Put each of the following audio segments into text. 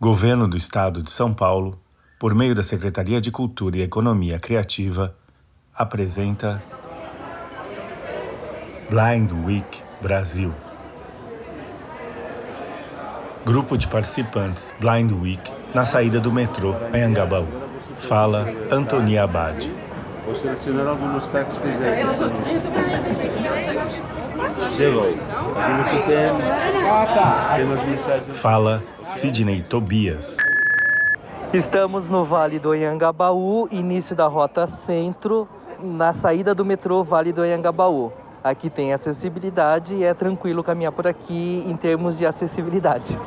Governo do Estado de São Paulo, por meio da Secretaria de Cultura e Economia Criativa, apresenta Blind Week Brasil. Grupo de participantes Blind Week na saída do metrô Anhangabaú. Fala Antonia Abad. Vou selecionar alguns táxis que já existem. Chegou. Aqui você tem, tem umas mensagens. Fala Sidney Tobias. Estamos no Vale do Anhangabaú, início da Rota Centro, na saída do metrô Vale do Anhangabaú. Aqui tem acessibilidade e é tranquilo caminhar por aqui em termos de acessibilidade.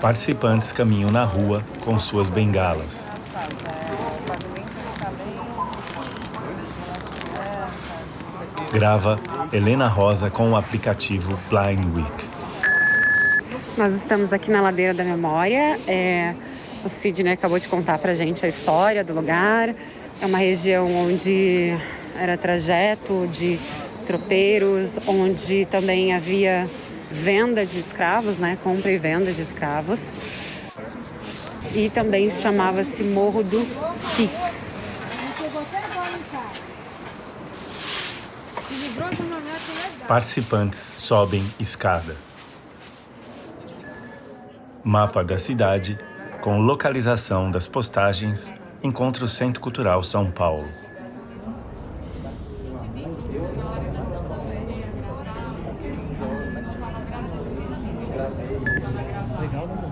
Participantes caminham na rua com suas bengalas. Grava Helena Rosa com o aplicativo Blind Week. Nós estamos aqui na Ladeira da Memória. É, o Sidney acabou de contar pra gente a história do lugar. É uma região onde era trajeto de tropeiros, onde também havia venda de escravos, né? Compra e venda de escravos. E também chamava-se Morro do Pix. Participantes sobem escada. Mapa da cidade com localização das postagens Encontro Centro Cultural São Paulo.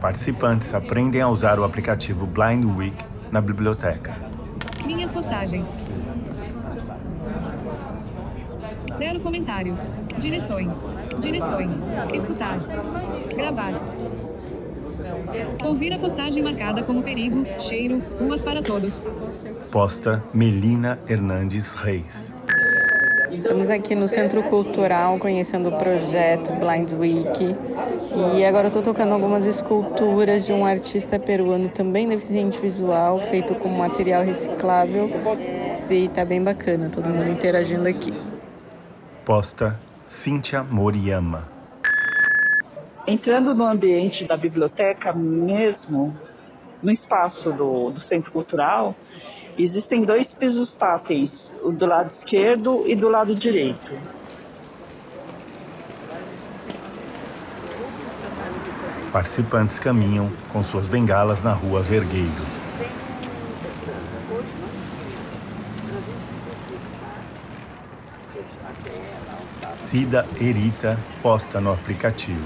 Participantes aprendem a usar o aplicativo Blind Week na biblioteca. Minhas postagens. Zero comentários. Direções. Direções. Escutar. Gravar. Ouvir a postagem marcada como perigo, cheiro, ruas para todos. Posta Melina Hernandes Reis. Estamos aqui no Centro Cultural conhecendo o projeto Blind Week e agora eu estou tocando algumas esculturas de um artista peruano também deficiente visual, feito com material reciclável e está bem bacana, todo mundo interagindo aqui. Posta Cíntia Moriyama. Entrando no ambiente da biblioteca mesmo, no espaço do, do Centro Cultural, existem dois pisos táteis, o do lado esquerdo e do lado direito. Participantes caminham com suas bengalas na rua Vergueiro. Cida Erita posta no aplicativo.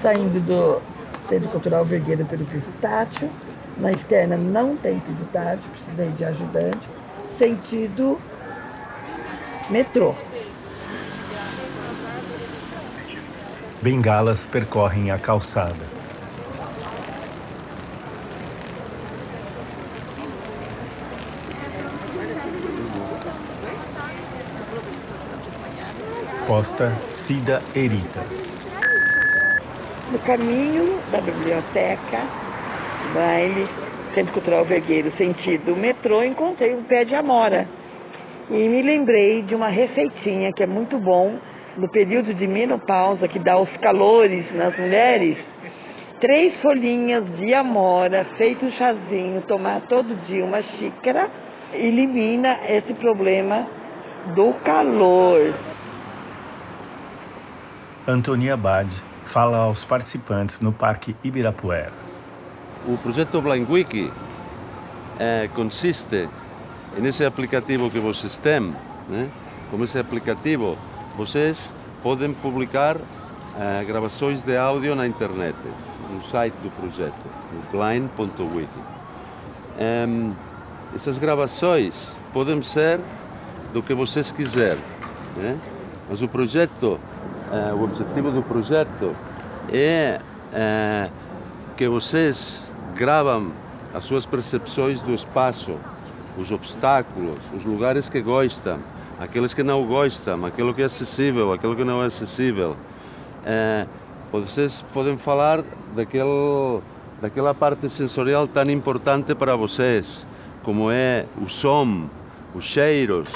Saindo do Centro Cultural Vergueiro pelo piso tátil, na externa não tem piso tátil, precisei de ajudante, sentido metrô. Bengalas percorrem a calçada. Posta Cida Erita. No caminho da biblioteca, baile, Centro Cultural Vergueiro, sentido metrô, encontrei um pé de amora. E me lembrei de uma receitinha que é muito bom no período de menopausa, que dá os calores nas mulheres. Três folhinhas de amora, feito um chazinho, tomar todo dia uma xícara, elimina esse problema do calor. Antonia Abad fala aos participantes no Parque Ibirapuera. O projeto Blind Wiki é, consiste nesse aplicativo que vocês têm. Né? Com esse aplicativo, vocês podem publicar é, gravações de áudio na internet, no site do projeto, no blind.wiki. É, essas gravações podem ser do que vocês quiserem, né? mas o projeto eh, o objetivo do projeto é eh, que vocês gravam as suas percepções do espaço, os obstáculos, os lugares que gostam, aqueles que não gostam, aquilo que é acessível, aquilo que não é acessível. Eh, vocês podem falar daquele, daquela parte sensorial tão importante para vocês, como é o som, os cheiros,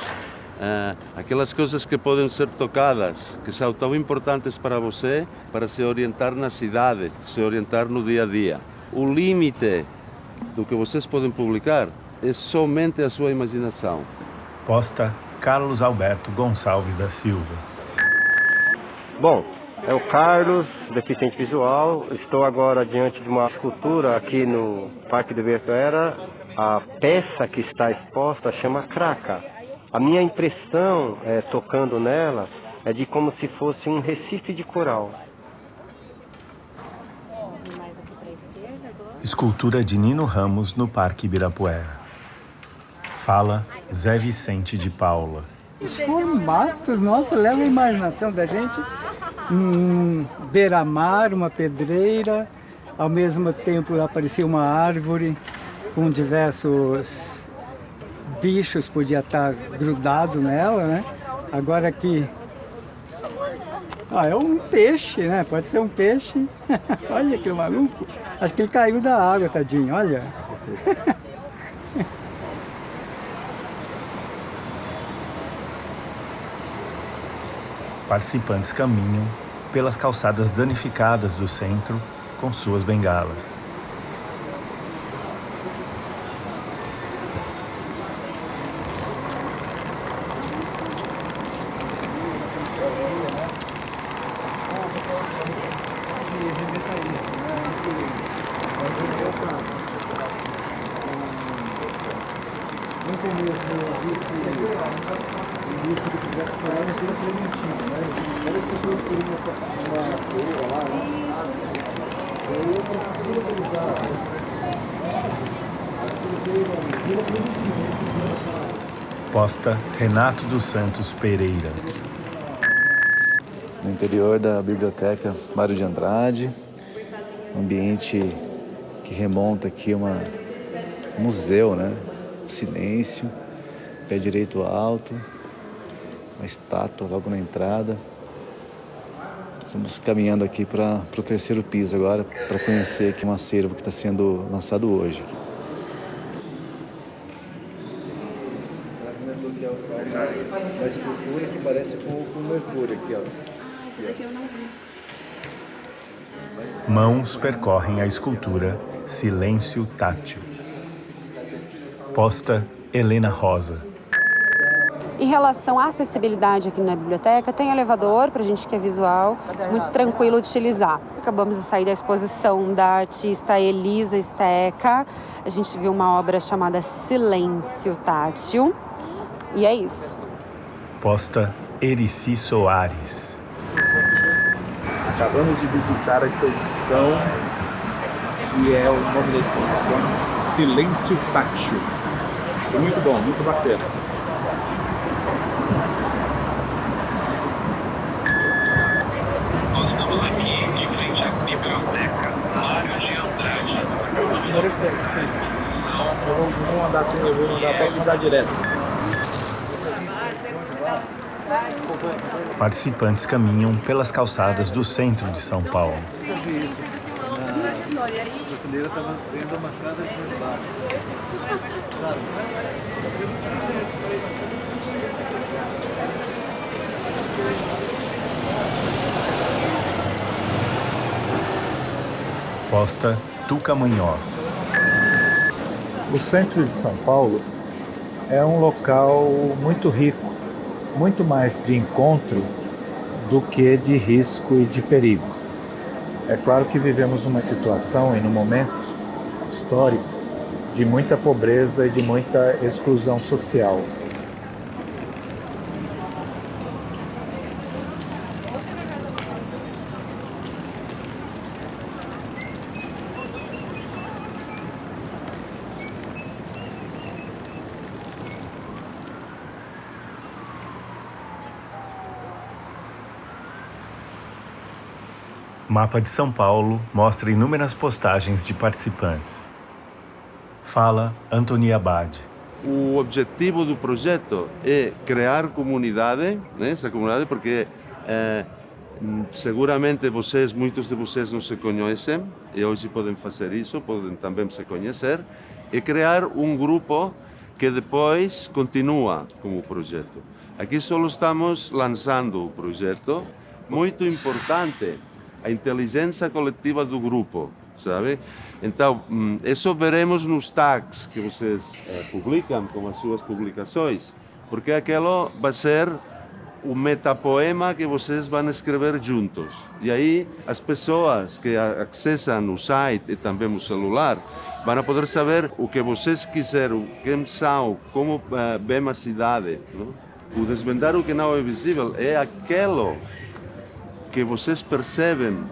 uh, aquelas coisas que podem ser tocadas, que são tão importantes para você, para se orientar na cidade, se orientar no dia a dia. O limite do que vocês podem publicar é somente a sua imaginação. Posta Carlos Alberto Gonçalves da Silva. Bom, é o Carlos, deficiente visual. Estou agora diante de uma escultura aqui no Parque do Ibirapuera. A peça que está exposta chama Craca. A minha impressão, é, tocando nela, é de como se fosse um recife de coral. Escultura de Nino Ramos no Parque Ibirapuera. Fala Zé Vicente de Paula. Os formatos, nossa, levam a imaginação da gente. Um beira-mar, uma pedreira, ao mesmo tempo aparecia uma árvore com diversos bichos, podia estar grudado nela, né? Agora aqui, ah, é um peixe, né? Pode ser um peixe. olha que maluco. Acho que ele caiu da água, tadinho, olha. Participantes caminham pelas calçadas danificadas do centro com suas bengalas. Renato dos Santos Pereira. No interior da Biblioteca Mário de Andrade, um ambiente que remonta aqui a um museu, né? Silêncio, pé direito alto, uma estátua logo na entrada. Estamos caminhando aqui para o terceiro piso agora, para conhecer aqui um acervo que está sendo lançado hoje. Uma escultura que parece com, com mercúrio aqui, ó. Ah, esse daqui eu não vi. Mãos percorrem a escultura Silêncio Tátil. Posta Helena Rosa. Em relação à acessibilidade aqui na biblioteca, tem elevador para a gente que é visual, muito tranquilo de utilizar. Acabamos de sair da exposição da artista Elisa Steca. A gente viu uma obra chamada Silêncio Tátil. E é isso. Posta Erici Soares. Acabamos de visitar a exposição e é o nome da exposição Silêncio Tátil. Muito bom, muito bacana. Não vou mandar assim, eu vou mandar, posso mandar direto. Participantes caminham pelas calçadas do centro de São Paulo. Posta Tuca Munhoz. O centro de São Paulo é um local muito rico, muito mais de encontro do que de risco e de perigo. É claro que vivemos uma situação e num momento histórico de muita pobreza e de muita exclusão social. Mapa de São Paulo mostra inúmeras postagens de participantes. Fala Antônio Abad. O objetivo do projeto é criar comunidade, né, essa comunidade, porque é, seguramente vocês, muitos de vocês não se conhecem e hoje podem fazer isso, podem também se conhecer, e criar um grupo que depois continua como projeto. Aqui só estamos lançando o projeto. Muito importante a inteligência coletiva do grupo, sabe? Então, isso veremos nos tags que vocês eh, publicam com as suas publicações, porque aquilo vai ser o metapoema que vocês vão escrever juntos. E aí as pessoas que acessam o site e também o celular vão poder saber o que vocês quiseram, quem são, como uh, vem a cidade. Não? O desvendar o que não é visível é aquilo que vocês percebem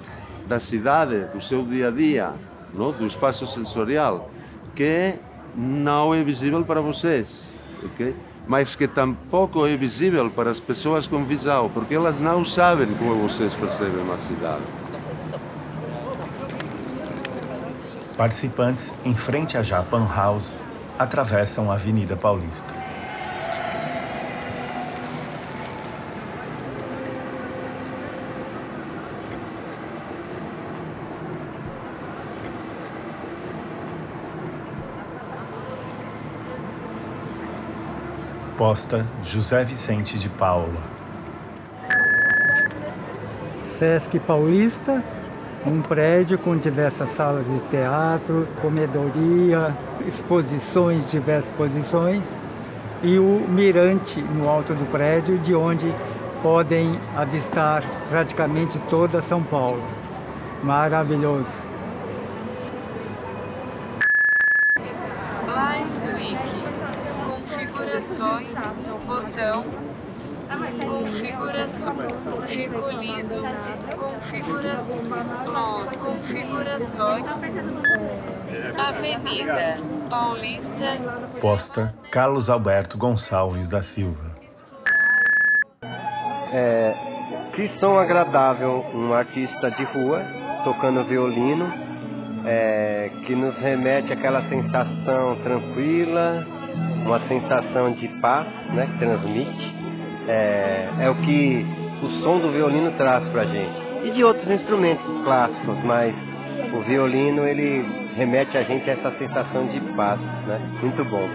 da cidade, do seu dia a dia, não? do espaço sensorial, que não é visível para vocês. Okay? mas que tampouco é visível para as pessoas com visão, porque elas não sabem como vocês percebem a cidade. Participantes, em frente à Japan House, atravessam a Avenida Paulista. Posta José Vicente de Paula. Sesc Paulista, um prédio com diversas salas de teatro, comedoria, exposições, diversas exposições, e o mirante no alto do prédio, de onde podem avistar praticamente toda São Paulo. Maravilhoso! configurações, botão, configuração, recolhido, configuração, configurações, Avenida Paulista. Posta Carlos Alberto Gonçalves da Silva. É, que som agradável um artista de rua tocando violino, é, que nos remete àquela sensação tranquila, uma sensação de paz né, que transmite. É, é o que o som do violino traz para a gente. E de outros instrumentos clássicos, mas o violino ele remete a gente a essa sensação de paz. Né? Muito bom.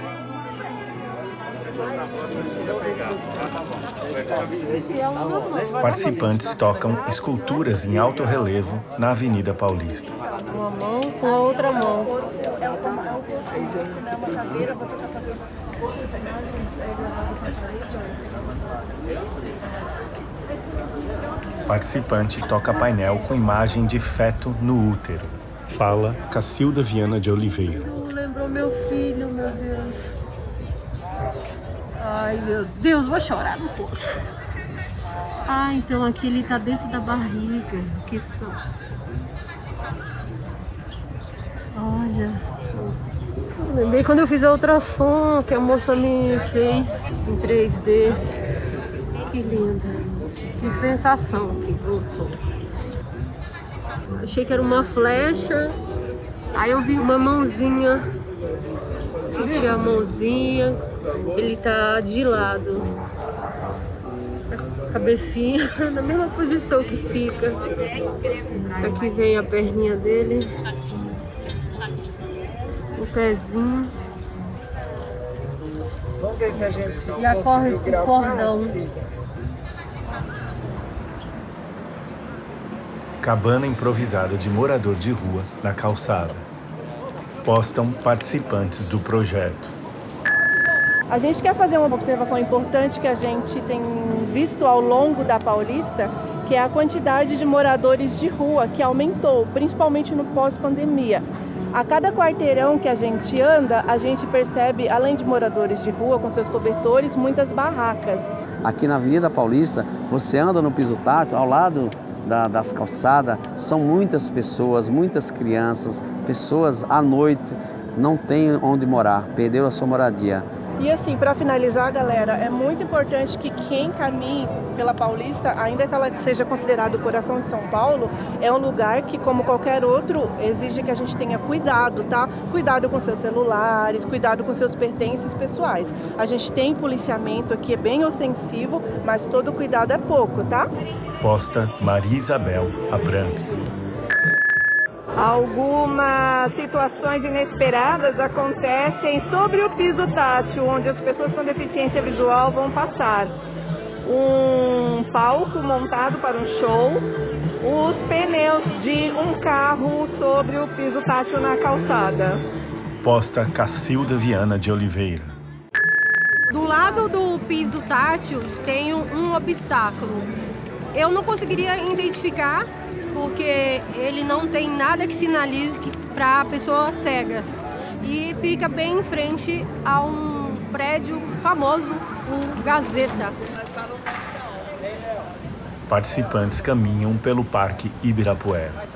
Participantes tocam esculturas em alto relevo na Avenida Paulista. Uma mão com a outra mão. Participante toca painel com imagem de feto no útero. Fala Cacilda Viana de Oliveira. Lembrou meu filho, meu Deus. Ai, meu Deus, vou chorar, não posso. Ah, então aqui ele tá dentro da barriga. Que só. Olha. Lembrei quando eu fiz a ultrassom que a moça me fez em 3D. Que linda. Que sensação que voltou. Achei que era uma flecha. Aí eu vi uma mãozinha. Senti a mãozinha. Ele tá de lado. A cabecinha na mesma posição que fica. Aqui vem a perninha dele o pezinho. Vamos ver se a gente e a corre o cordão. Cabana improvisada de morador de rua na calçada. Postam participantes do projeto. A gente quer fazer uma observação importante que a gente tem visto ao longo da Paulista, que é a quantidade de moradores de rua que aumentou, principalmente no pós-pandemia. A cada quarteirão que a gente anda, a gente percebe, além de moradores de rua com seus cobertores, muitas barracas. Aqui na Avenida Paulista, você anda no piso tátil, ao lado da, das calçadas, são muitas pessoas, muitas crianças, pessoas à noite não têm onde morar, perdeu a sua moradia. E assim, para finalizar, galera, é muito importante que quem caminhe pela Paulista, ainda que ela seja considerada o coração de São Paulo, é um lugar que, como qualquer outro, exige que a gente tenha cuidado, tá? Cuidado com seus celulares, cuidado com seus pertences pessoais. A gente tem policiamento aqui, é bem ofensivo, mas todo cuidado é pouco, tá? Posta Maria Isabel Abrantes. Algumas situações inesperadas acontecem sobre o piso tátil, onde as pessoas com deficiência visual vão passar. um palco montado para um show, os pneus de um carro sobre o piso tátil na calçada. Posta Cacilda Viana de Oliveira. Do lado do piso tátil tem um obstáculo. Eu não conseguiria identificar porque ele não tem nada que sinalize para pessoas cegas e fica bem em frente a um prédio famoso, o Gazeta. Participantes caminham pelo Parque Ibirapuera.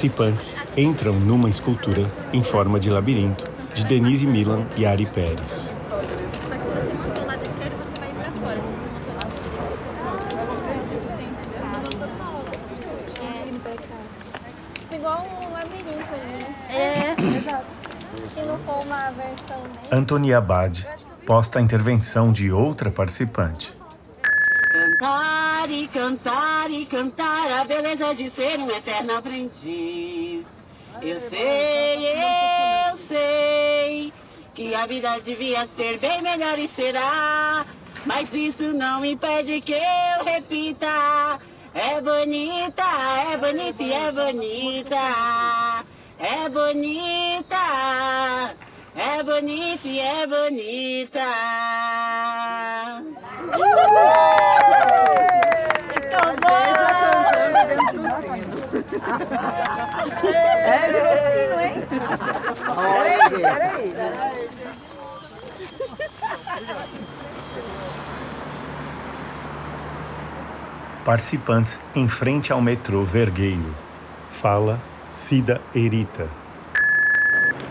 Participantes entram numa escultura em forma de labirinto de Denise Milan e Ari Pérez. Só que se você manter o lado esquerdo, você vai pra fora. Se você manter o lado direito, você vai... É, igual labirinto ali, né? É, exato. Se não for uma versão... Antonia Abad posta a intervenção de outra participante. Cantar e cantar e cantar a beleza de ser um eterno aprendiz. Eu sei, eu sei que a vida devia ser bem melhor e será. Mas isso não impede que eu repita. É bonita, é bonita e é bonita. É bonita, é bonita e é bonita. É, virou sino, hein? Peraí, peraí. Participantes em frente ao metrô Vergueiro. Fala Cida Erita.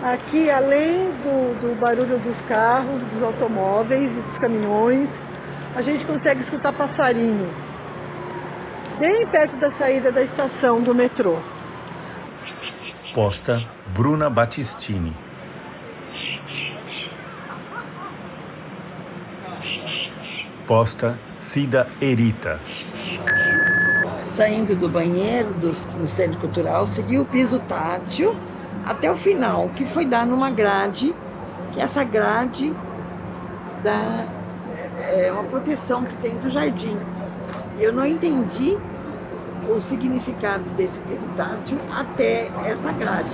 Aqui, além do, do barulho dos carros, dos automóveis e dos caminhões, a gente consegue escutar passarinho. Bem perto da saída da estação do metrô. Posta Bruna Battistini. Posta Cida Erita. Saindo do banheiro do, do Centro Cultural, segui o piso tátil até o final, que foi dar numa grade, que essa grade dá é, uma proteção que tem do jardim. Eu não entendi o significado desse tátil até essa grade.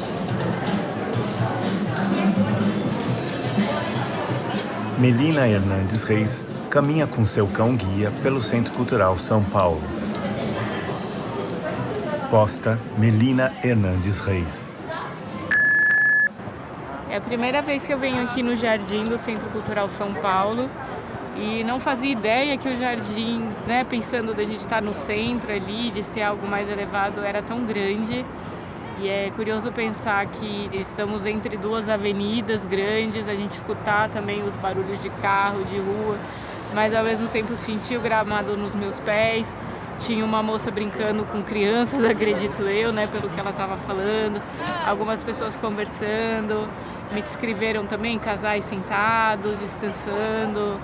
Melina Hernandes Reis caminha com seu cão guia pelo Centro Cultural São Paulo. Posta Melina Hernandes Reis. É a primeira vez que eu venho aqui no jardim do Centro Cultural São Paulo e não fazia ideia que o jardim, né, pensando da gente estar no centro ali, de ser algo mais elevado, era tão grande. E é curioso pensar que estamos entre duas avenidas grandes, a gente escutar também os barulhos de carro, de rua, mas ao mesmo tempo sentir o gramado nos meus pés. Tinha uma moça brincando com crianças, acredito eu, né, pelo que ela estava falando. Algumas pessoas conversando, me descreveram também casais sentados, descansando.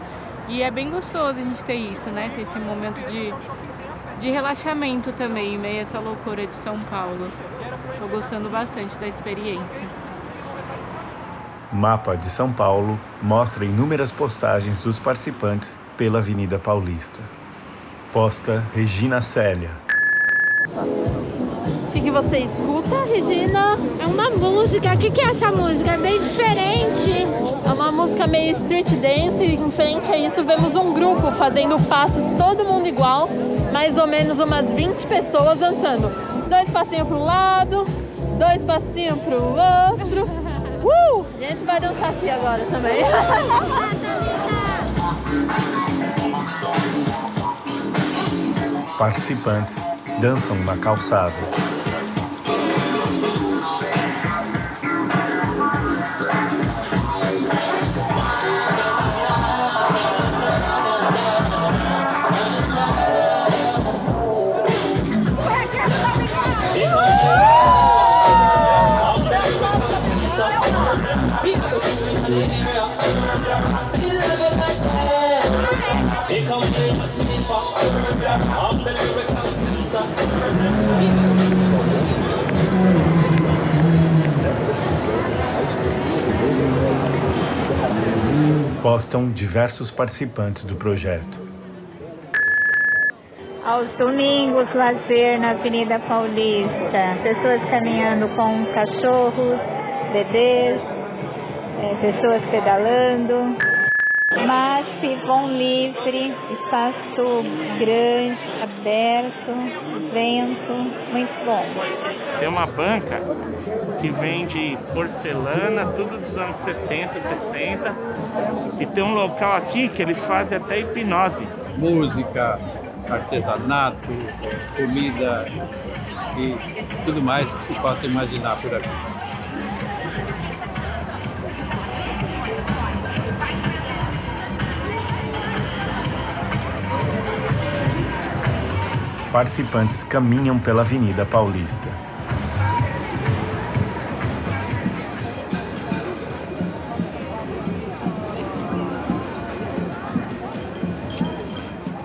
E é bem gostoso a gente ter isso, né, ter esse momento de, de relaxamento também, em meio a essa loucura de São Paulo. Estou gostando bastante da experiência. Mapa de São Paulo mostra inúmeras postagens dos participantes pela Avenida Paulista. Posta Regina Célia. Que, que você escuta, Regina? É uma música. O que, que é essa música? É bem diferente. É uma música meio street dance. E em frente a isso, vemos um grupo fazendo passos, todo mundo igual. Mais ou menos umas 20 pessoas dançando. Dois passinhos pro lado, dois passinhos pro outro. Uh! A gente vai dançar aqui agora também. Participantes dançam na calçada. Postam diversos participantes do projeto. Aos domingos, lazer na Avenida Paulista. Pessoas caminhando com cachorros, bebês, é, pessoas pedalando. Mas vão livre, espaço grande, aberto, vento, muito bom. Tem uma banca que vende porcelana, tudo dos anos 70, 60. E tem um local aqui que eles fazem até hipnose. Música, artesanato, comida e tudo mais que se possa imaginar por aqui. Participantes caminham pela Avenida Paulista.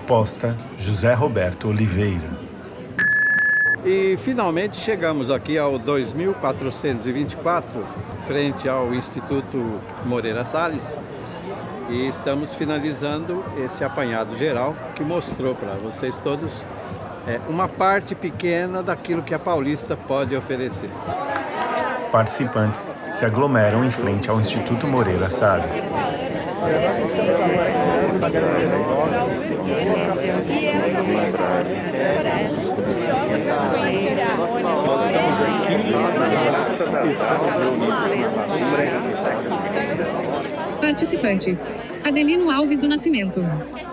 Posta José Roberto Oliveira. E finalmente chegamos aqui ao 2424, frente ao Instituto Moreira Salles, e estamos finalizando esse apanhado geral que mostrou para vocês todos é, uma parte pequena daquilo que a Paulista pode oferecer. Participantes se aglomeram em frente ao Instituto Moreira Salles. Participantes: Adelino Alves do Nascimento,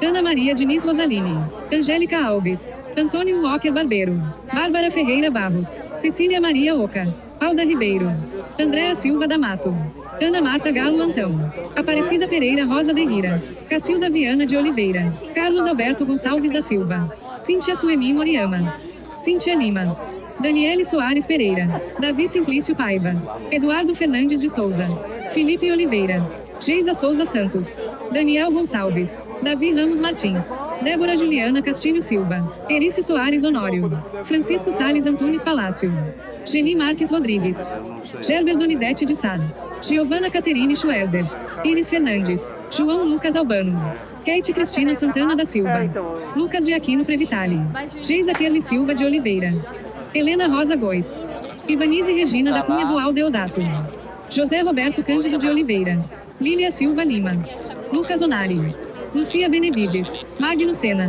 Ana Maria Diniz Rosaline, Angélica Alves, Antônio Walker Barbeiro, Bárbara Ferreira Barros, Cecília Maria Oca, Alda Ribeiro, Andréa Silva da Mato, Ana Marta Galo Antão, Aparecida Pereira Rosa de Rira, Cacilda Viana de Oliveira, Carlos Alberto Gonçalves da Silva, Cíntia Suemi Moriama, Cíntia Lima, Daniele Soares Pereira, Davi Simplício Paiva, Eduardo Fernandes de Souza, Felipe Oliveira, Geisa Souza Santos, Daniel Gonçalves, Davi Ramos Martins, Débora Juliana Castilho Silva, Erice Soares Honório, Francisco Sales Antunes Palácio, Geni Marques Rodrigues, Gerber Donizete de Sá, Giovana Caterine Schwerzer, Iris Fernandes, João Lucas Albano, Kate Cristina Santana da Silva, Lucas de Aquino Previtali, Geisa Kerli Silva de Oliveira, Helena Rosa Góes, Ivanise Regina da Cunha Boal Deodato, José Roberto Cândido de Oliveira, Lília Silva Lima, Lucas Onari, Lucia Benevides, Magno Sena,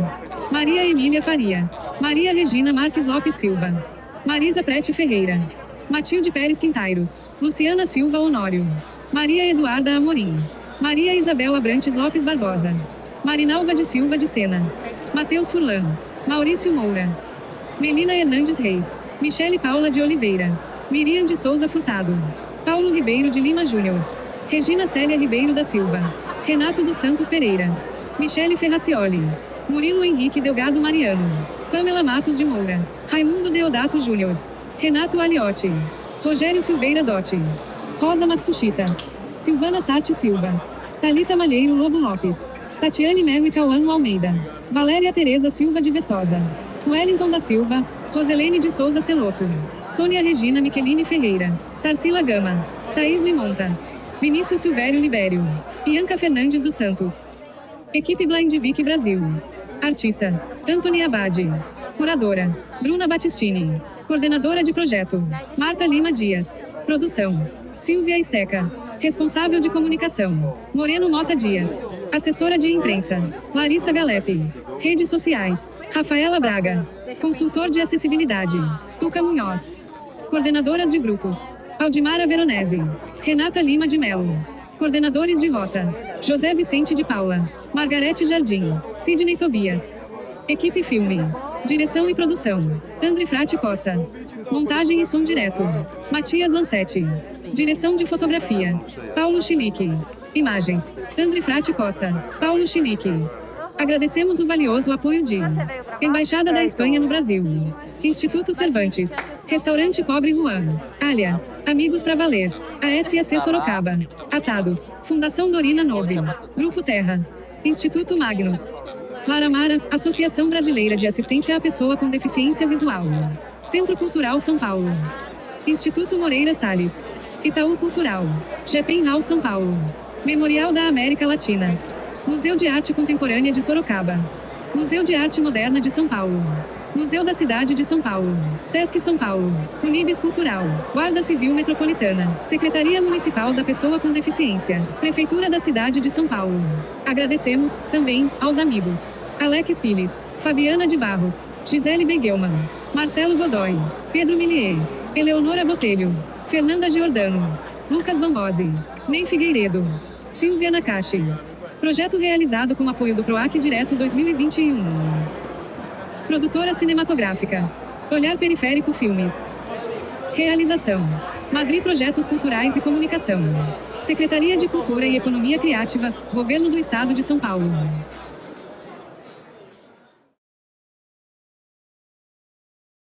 Maria Emília Faria, Maria Regina Marques Lopes Silva, Marisa Prete Ferreira, Matilde Pérez Quintairos, Luciana Silva Honório, Maria Eduarda Amorim, Maria Isabel Abrantes Lopes Barbosa, Marinalva de Silva de Sena, Matheus Furlan, Maurício Moura, Melina Hernandes Reis, Michele Paula de Oliveira, Miriam de Souza Furtado, Paulo Ribeiro de Lima Júnior, Regina Célia Ribeiro da Silva, Renato dos Santos Pereira, Michele Ferracioli, Murilo Henrique Delgado Mariano, Pamela Matos de Moura, Raimundo Deodato Júnior, Renato Aliotti, Rogério Silveira Dotti, Rosa Matsushita, Silvana Sarte Silva, Talita Malheiro Lobo Lopes, Tatiane Mary Cauano Almeida, Valéria Tereza Silva de Vessosa, Wellington da Silva, Roselene de Souza Celoto, Sônia Regina Micheline Ferreira, Tarsila Gama, Thaís Limonta, Vinícius Silvério Libério, Ianca Fernandes dos Santos. Equipe Blind Vic Brasil. Artista, Anthony Abade. Curadora, Bruna Battistini. Coordenadora de projeto, Marta Lima Dias. Produção, Silvia Esteca. Responsável de comunicação, Moreno Mota Dias. Assessora de imprensa, Larissa Galepe. Redes sociais, Rafaela Braga. Consultor de acessibilidade, Tuca Munhoz. Coordenadoras de grupos, Aldimara Veronese. Renata Lima de Melo. Coordenadores de rota, José Vicente de Paula. Margarete Jardim. Sidney Tobias. Equipe Filme. Direção e produção, André Frati Costa. Montagem e som direto, Matias Lancetti. Direção de fotografia, Paulo Chilique. Imagens, André Frati Costa, Paulo Chilique. Agradecemos o valioso apoio de Embaixada da Espanha no Brasil, Instituto Cervantes, Restaurante Pobre Juan, Alia, Amigos para Valer, ASAC Sorocaba, Atados, Fundação Dorina Nove, Grupo Terra, Instituto Magnus, Lara Mara, Associação Brasileira de Assistência à Pessoa com Deficiência Visual. Centro Cultural São Paulo. Instituto Moreira Salles. Itaú Cultural. GPENHAL São Paulo. Memorial da América Latina. Museu de Arte Contemporânea de Sorocaba. Museu de Arte Moderna de São Paulo. Museu da Cidade de São Paulo. Sesc São Paulo. Unibis Cultural. Guarda Civil Metropolitana. Secretaria Municipal da Pessoa com Deficiência. Prefeitura da Cidade de São Paulo. Agradecemos, também, aos amigos. Alex Pires. Fabiana de Barros. Gisele Beguelman. Marcelo Godoy. Pedro Millier. Eleonora Botelho. Fernanda Giordano. Lucas Bambosi. Ney Figueiredo. Silvia Nakashi. Projeto realizado com apoio do PROAC Direto 2021. Produtora cinematográfica. Olhar Periférico Filmes. Realização. Madrid Projetos Culturais e Comunicação. Secretaria de Cultura e Economia Criativa, Governo do Estado de São Paulo.